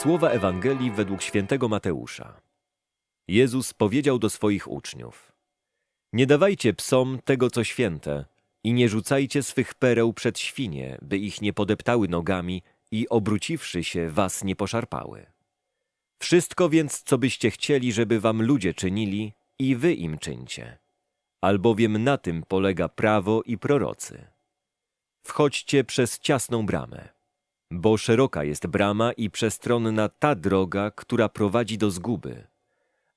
Słowa Ewangelii według świętego Mateusza. Jezus powiedział do swoich uczniów: Nie dawajcie psom tego, co święte, i nie rzucajcie swych pereł przed świnie, by ich nie podeptały nogami i obróciwszy się, was nie poszarpały. Wszystko więc, co byście chcieli, żeby wam ludzie czynili, i wy im czyńcie, albowiem na tym polega prawo i prorocy. Wchodźcie przez ciasną bramę, bo szeroka jest brama i przestronna ta droga, która prowadzi do zguby,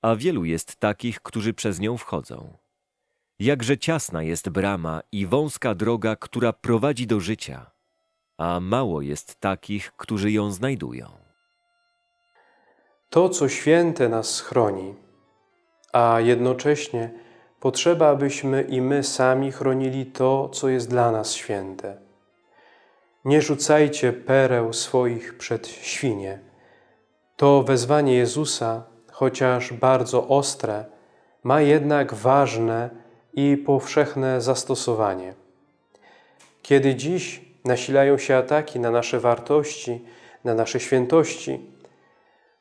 a wielu jest takich, którzy przez nią wchodzą. Jakże ciasna jest brama i wąska droga, która prowadzi do życia, a mało jest takich, którzy ją znajdują. To, co święte nas chroni, a jednocześnie potrzeba, abyśmy i my sami chronili to, co jest dla nas święte. Nie rzucajcie pereł swoich przed świnie. To wezwanie Jezusa, chociaż bardzo ostre, ma jednak ważne i powszechne zastosowanie. Kiedy dziś nasilają się ataki na nasze wartości, na nasze świętości,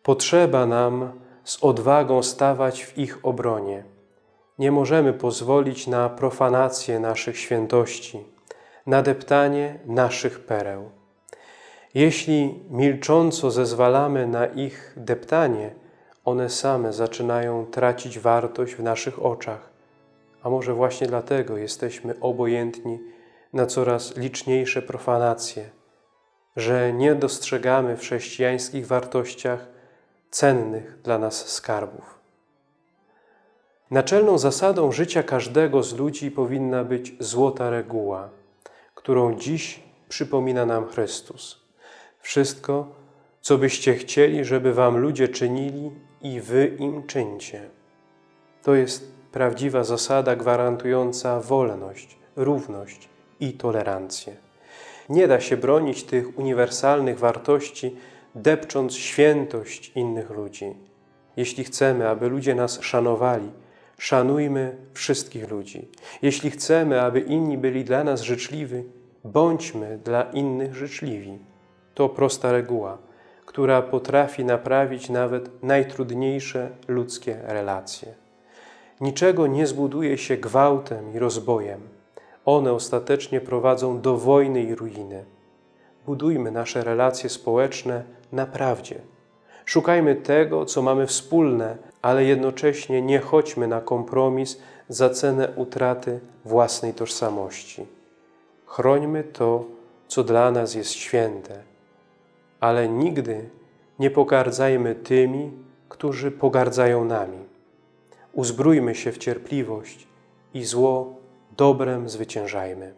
potrzeba nam z odwagą stawać w ich obronie. Nie możemy pozwolić na profanację naszych świętości, na deptanie naszych pereł. Jeśli milcząco zezwalamy na ich deptanie, one same zaczynają tracić wartość w naszych oczach. A może właśnie dlatego jesteśmy obojętni na coraz liczniejsze profanacje, że nie dostrzegamy w chrześcijańskich wartościach cennych dla nas skarbów. Naczelną zasadą życia każdego z ludzi powinna być złota reguła, którą dziś przypomina nam Chrystus. Wszystko, co byście chcieli, żeby wam ludzie czynili i wy im czyńcie. To jest prawdziwa zasada gwarantująca wolność, równość i tolerancję. Nie da się bronić tych uniwersalnych wartości, depcząc świętość innych ludzi. Jeśli chcemy, aby ludzie nas szanowali, szanujmy wszystkich ludzi. Jeśli chcemy, aby inni byli dla nas życzliwi, bądźmy dla innych życzliwi. To prosta reguła, która potrafi naprawić nawet najtrudniejsze ludzkie relacje. Niczego nie zbuduje się gwałtem i rozbojem. One ostatecznie prowadzą do wojny i ruiny. Budujmy nasze relacje społeczne na prawdzie. Szukajmy tego, co mamy wspólne, ale jednocześnie nie chodźmy na kompromis za cenę utraty własnej tożsamości. Chrońmy to, co dla nas jest święte, ale nigdy nie pogardzajmy tymi, którzy pogardzają nami. Uzbrójmy się w cierpliwość i zło dobrem zwyciężajmy.